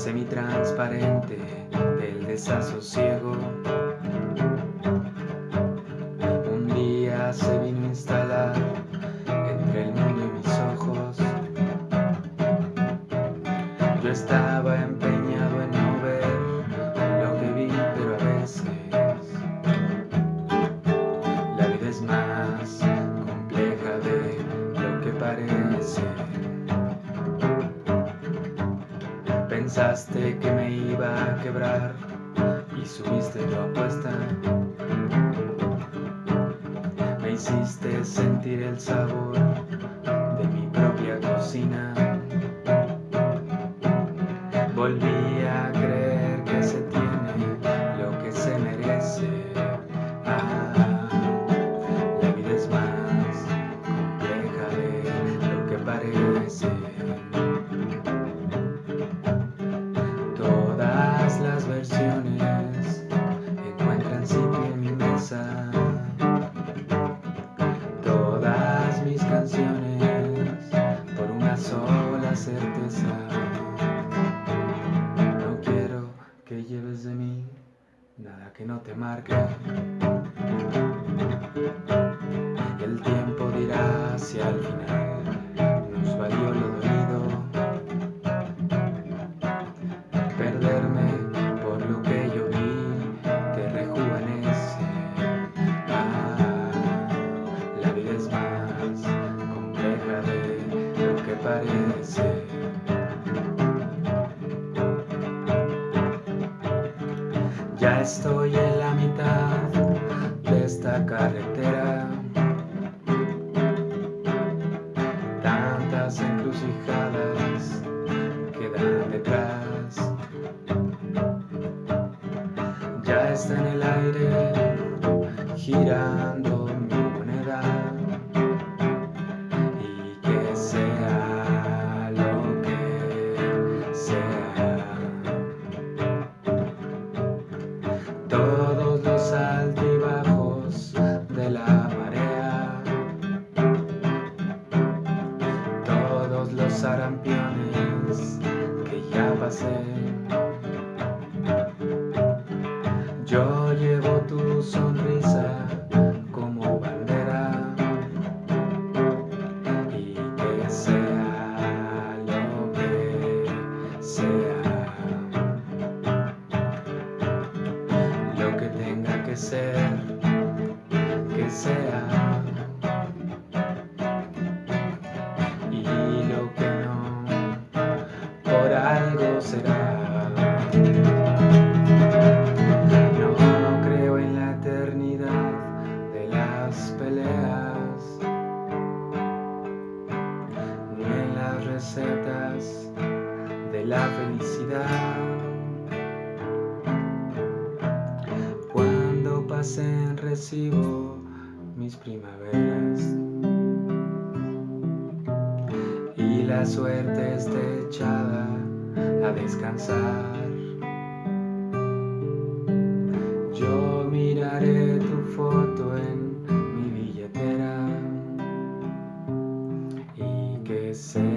semitransparente del desasosiego. Un día se vino a instalar entre el mundo y mis ojos. Yo estaba Pensaste que me iba a quebrar y subiste tu apuesta. Me hiciste sentir el sabor de mi propia cocina. No te marque. El tiempo dirá si al final nos valió lo dolido. Perderme por lo que yo vi te rejuvenece. Ah, la vida es más compleja de lo que parece. Ya estoy en la mitad de esta carretera. Tantas encrucijadas quedan detrás. Ya está en el aire girando Todos los altibajos de la marea, todos los sarampiones que ya pasé. Yo llevo tu sonrisa que sea. Y lo que no, por algo será. No creo en la eternidad de las peleas, ni en las recetas de la felicidad. Pasen recibo mis primaveras y la suerte esté echada a descansar. Yo miraré tu foto en mi billetera y que sea